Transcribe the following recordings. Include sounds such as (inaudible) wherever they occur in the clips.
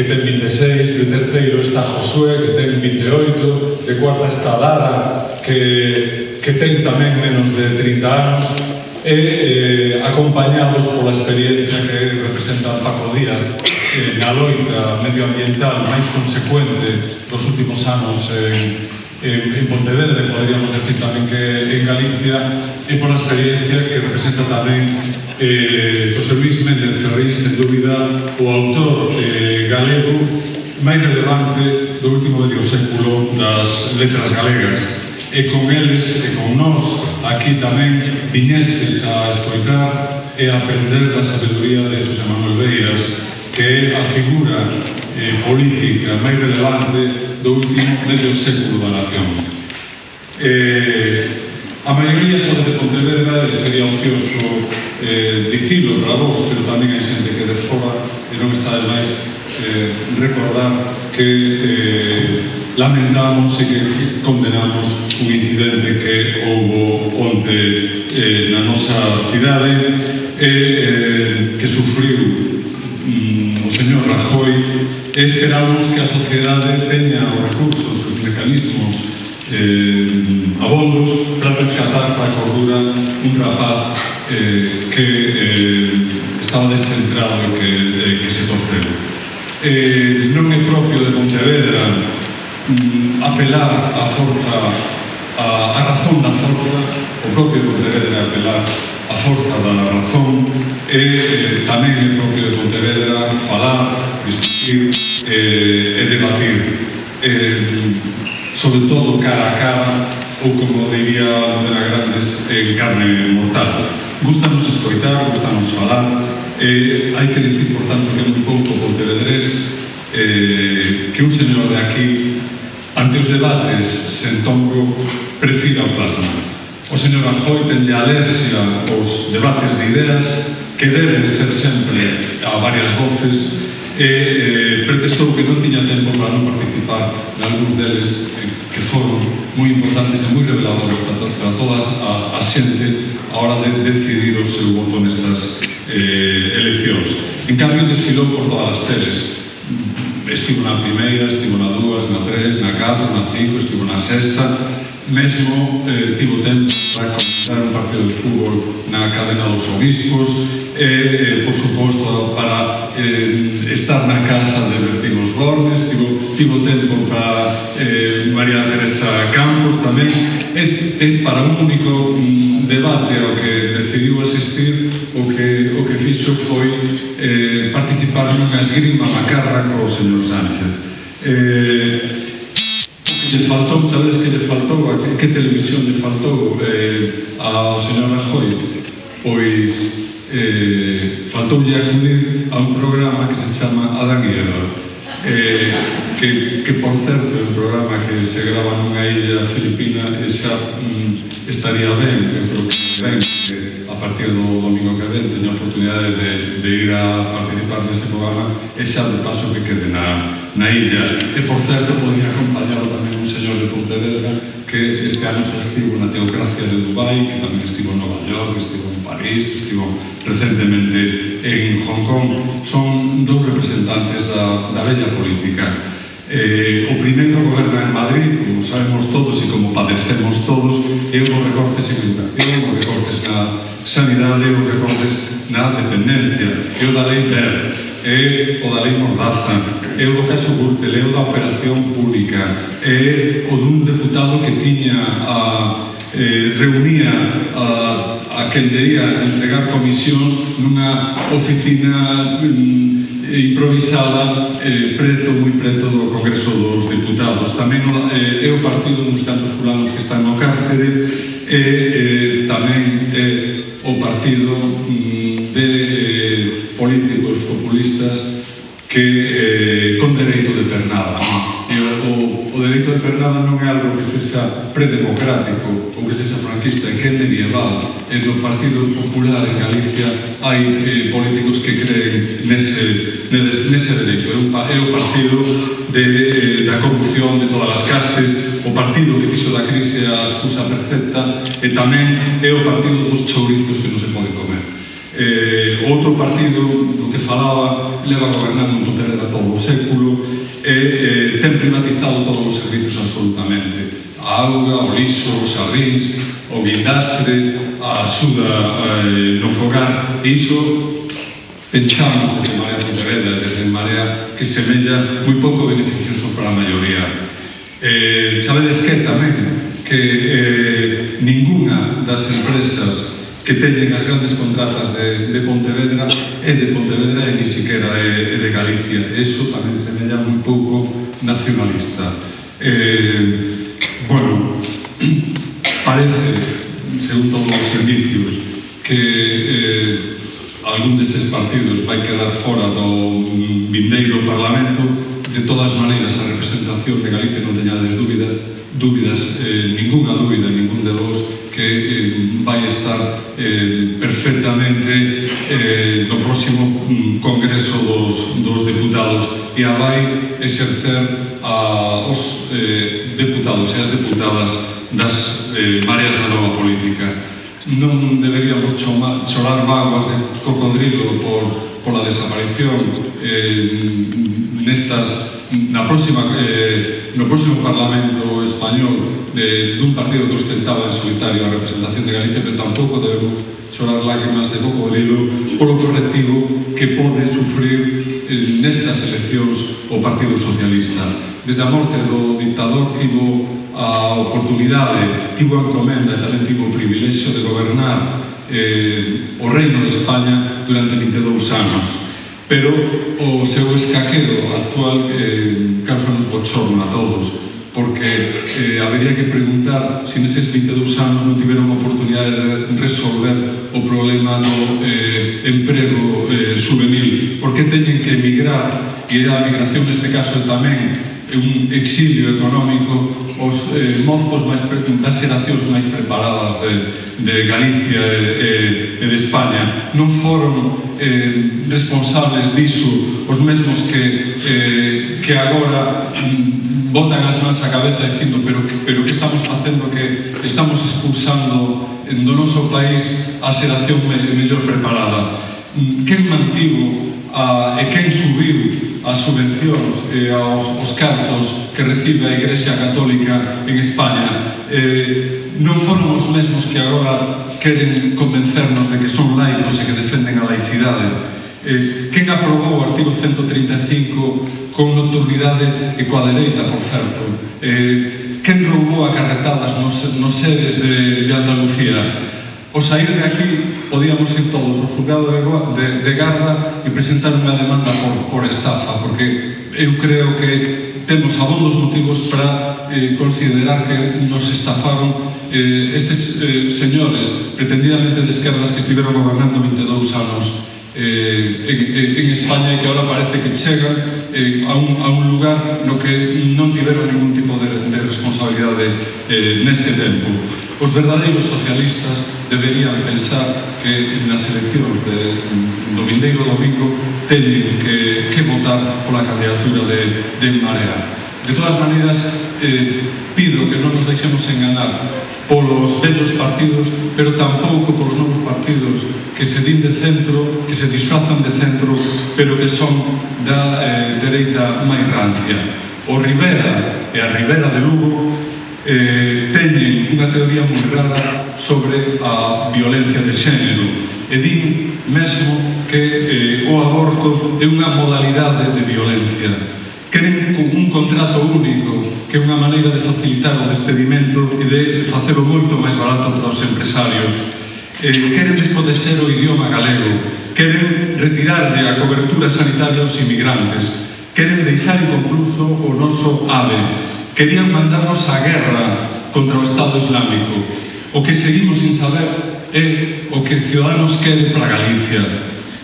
que ten 26, de terceiro está Josué, que ten 28, de cuarta está Lara, que, que ten tamén menos de 30 anos, e eh, acompañados pola experiencia que representa Paco Díaz eh, na loita medioambiental máis consecuente dos últimos anos en eh, en, en Pontevedra podríamos poderíamos decir tamén que en Galicia e pola experiencia que representa tamén eh, José Luis Méndez Ferrín, sen dúbida, o autor eh, galego máis relevante do último medio século das letras galegas. E con eles e con nós aquí tamén viñestes a escoitar e a aprender da sabedoría de José Manuel Beiras, que é a figura eh, política máis relevante do último medio século da nación. Eh, a maioría son de Pontevedra e sería ocioso eh, dicilo para vos, pero tamén hai xente que desfora e non está de máis eh, recordar que eh, lamentamos e que condenamos un incidente que houve onte eh, na nosa cidade e eh, que sufriu señor Rajoy e esperamos que a sociedade teña os recursos, os mecanismos eh, abondos para rescatar para a cordura un rapaz eh, que eh, estaba descentrado e que, eh, que se torceu. Eh, non é propio de Pontevedra mm, apelar a forza a, a razón da forza o propio Pontevedra apelar a forza da razón e eh, tamén é propio de Pontevedra falar, discutir eh, e debatir eh, sobre todo cara a cara ou como diría Lutera Grandes eh, en carne mortal. Gustanos escoitar, gustanos falar eh, hai que dicir por tanto que é un pouco Pontevedrés eh, que un señor de aquí ante os debates sen prefira o plasmar O señor Rajoy tende alerxia aos debates de ideas que deben ser sempre a varias voces e eh, pretextou que non tiña tempo para non participar en algúns deles eh, que foron moi importantes e moi reveladores para, para todas a, a xente a hora de decidir o seu voto nestas eh, eleccións. En cambio, desfilou por todas as teles. Estivo na primeira, estivo na dúas, na tres, na catro, na cinco, estivo na sexta, mesmo eh, tivo tempo para comentar un partido de fútbol na cadena dos obispos e, eh, por suposto, para eh, estar na casa de Bertín Borges, tivo, tivo tempo para eh, María Teresa Campos tamén, e, e para un único mm, debate ao que decidiu asistir, o que, o que fixo foi eh, participar nunha esgrima macarra co señor Sánchez. Eh, se faltou, sabedes que lle faltou, a que, que televisión lle faltou eh, a señora Rajoy? Pois eh, faltoulle acudir a un programa que se chama Adán e Eva. Eh, que, que, por certo, é un programa que se grava nunha illa filipina e xa mm, estaría ben, eu creo que ben, eh, partir do domingo que ven a oportunidade de, de ir a participar nese programa e xa de paso que quede na, na illa. E por certo podía acompañarlo tamén un señor de Pontevedra que este ano xa estivo na teocracia de Dubai que tamén estivo en Nova York, estivo en París estivo recentemente en Hong Kong. Son dous representantes da, da bella política. Eh, o primeiro goberna en Madrid, como sabemos todos e como padecemos todos, e uns recortes en educación, uns recortes na sanidade, uns recortes na dependencia, e o da lei PER, e o da lei Mordaza, é o do caso Gürtel, é o da operación pública, é o dun deputado que tiña a eh, reunía a, a quen debía entregar comisións nunha oficina mm, improvisada eh, preto, moi preto do Congreso dos Diputados. Tamén eh, é o partido dos cantos fulanos que están no cárcere e eh, tamén é o partido mm, de eh, políticos populistas que eh, con dereito de pernada algo que sexa predemocrático ou que sexa franquista que é medieval e no Partido Popular en Galicia hai eh, políticos que creen nese, nese, nese dereito é, un, é o partido de, eh, da corrupción de todas as castes o partido que fixo da crise a excusa perfecta e tamén é o partido dos chourizos que non se pode comer. Eh, outro partido do que falaba leva gobernando un total de todo o século e eh, ten privatizado todos os servizos absolutamente a auga, o lixo, os sardins, o guindastre, a axuda eh, no fogar, e iso pensamos desde Marea Pontevedra, desde Marea, que semella moi pouco beneficioso para a maioría. Eh, sabedes que tamén que eh, ninguna das empresas que teñen as grandes contratas de, de Pontevedra é de Pontevedra e ni siquiera é, é de Galicia. Eso tamén semella moi pouco nacionalista. Eh, bueno, (clears throat) parece, según todos os indicios, que eh, algún destes partidos vai quedar fora do vindeiro Parlamento de todas maneiras a representación de Galicia non teñades dúbida, dúbidas, eh, ninguna dúbida, ningún de vos que eh, vai estar eh, perfectamente eh, no próximo mm, Congreso dos, dos Deputados e a vai exercer a, os eh, deputados e as deputadas das eh, áreas da nova política non deberíamos chomar, chorar vagos de cocodrilo por, pola desaparición eh, nestas, na próxima, eh, no próximo Parlamento Español de, dun partido que ostentaba en solitario a representación de Galicia, pero tampouco debemos chorar lágrimas de cocodrilo polo correctivo que pode sufrir eh, nestas eleccións o Partido Socialista. Desde a morte do dictador tivo a oportunidade, tivo a encomenda e tamén tivo o privilexio de gobernar eh, o reino de España durante 22 anos. Pero o seu escaquero actual eh, causa nos bochorno a todos, porque eh, habería que preguntar se si neses 22 anos non tiveron a oportunidade de resolver o problema do eh, emprego eh, juvenil, Por que teñen que emigrar, e a migración neste caso tamén un exilio económico os eh, mozos máis das xeracións máis preparadas de, de Galicia e, e, e de España non foron eh, responsables diso os mesmos que, eh, que agora mm, botan as mans á cabeza dicindo pero, pero que estamos facendo que estamos expulsando do noso país a xeración mellor preparada. Mm, quen mantivo a, e quen subiu as subvencións e aos os cartos que recibe a Igrexa Católica en España eh, non foron os mesmos que agora queren convencernos de que son laicos e que defenden a laicidade. Eh, quen aprobou o artigo 135 con nocturnidade e coa dereita, por certo? Eh, quen roubou a carretadas nos, nos seres de, de Andalucía? O sair de aquí, podíamos ir todos ao xulgado de, de, de Garda e presentar unha demanda por, por estafa, porque eu creo que temos abondos motivos para eh, considerar que nos estafaron eh, estes eh, señores pretendidamente de esquerdas que estiveron gobernando 22 anos eh, en, en España e que agora parece que chegan eh, a, un, a un lugar no que non tiveron ningún tipo de, de responsabilidade eh, neste tempo. Os verdadeiros socialistas deberían pensar que nas eleccións de, do Vindeiro Domingo teñen que, que votar pola candidatura de, de Marea. De todas maneiras, eh, pido que non nos deixemos enganar polos vellos partidos, pero tampouco polos novos partidos que se din de centro, que se disfrazan de centro, pero que son da eh, dereita máis rancia. O Rivera e a Rivera de Lugo eh, teñen unha teoría moi rara sobre a violencia de xénero e din mesmo que eh, o aborto é unha modalidade de violencia Queren un contrato único que é unha maneira de facilitar o despedimento e de facelo moito máis barato para os empresarios. Eh, queren despodecer o idioma galego, queren retirarle a cobertura sanitaria aos inmigrantes, queren deixar inconcluso o noso AVE, querían mandarnos a guerra contra o Estado Islámico. O que seguimos sin saber é o que Ciudadanos quere para Galicia.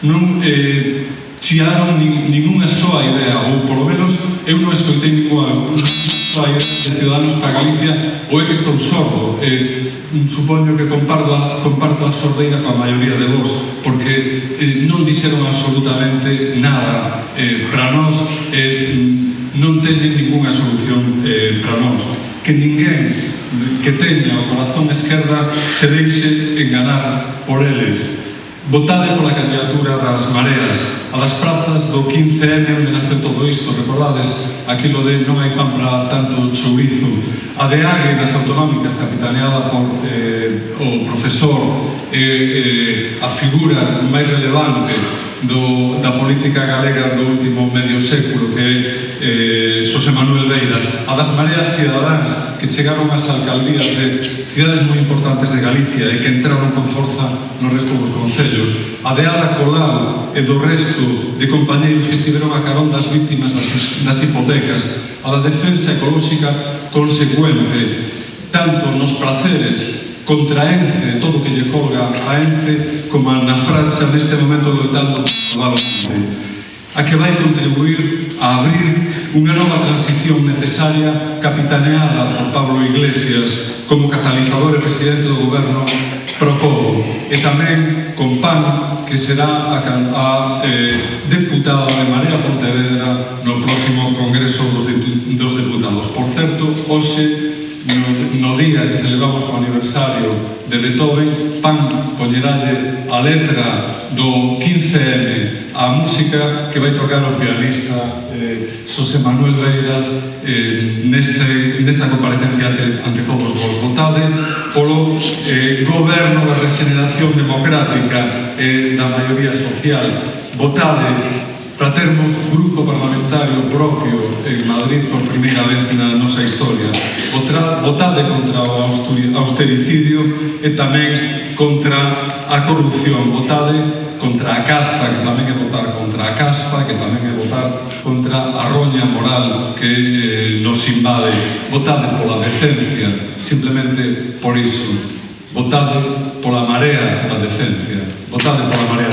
Non, eh, chiaron nin, ninguna soa idea, ou polo menos eu non escoitei ninguna soa idea de Ciudadanos para Galicia, ou é que estou sordo, eh, supoño que comparto a, comparto a sordeira coa maioría de vos, porque eh, non dixeron absolutamente nada eh, para nós, eh, non teñen ninguna solución eh, para nós. Que ninguén que teña o corazón esquerda se deixe enganar por eles. Votade pola candidatura das mareas, a das prazas do 15M onde nace todo isto, recordades? Aquilo de non hai pan para tanto chourizo. A de Ague autonómicas capitaneada por eh, o profesor eh, eh, a figura máis relevante do, da política galega do último medio século que é eh, Xosé Manuel Beiras, a das mareas cidadáns que chegaron ás alcaldías de cidades moi importantes de Galicia e que entraron con forza no resto dos concellos, a de Ada Colau e do resto de compañeiros que estiveron a carón das víctimas das, das hipotecas, a da defensa ecolóxica consecuente, tanto nos placeres contra Ence, todo que lle colga a Ence, como na França neste momento loitando a que vai contribuir a abrir unha nova transición necesaria capitaneada por Pablo Iglesias como catalizador e presidente do goberno pro e tamén con PAN que será a, a eh, deputada de Marea Pontevedra no próximo Congreso dos, Diputados. Por certo, hoxe no, no día que celebramos o aniversario de Beethoven, pan poñeralle a letra do 15M a música que vai tocar o pianista eh, José Manuel Beiras eh, neste, nesta comparecencia ante, ante todos vos. Votade polo eh, goberno da regeneración democrática e eh, da maioría social. Votade para termos grupo parlamentario propio en Madrid por primeira vez na nosa historia. Votade contra o austericidio e tamén contra a corrupción. Votade contra a casta, que tamén é votar contra a casta, que tamén é votar contra a roña moral que eh, nos invade. Votade pola decencia, simplemente por iso. Votade pola marea da decencia. Votade pola marea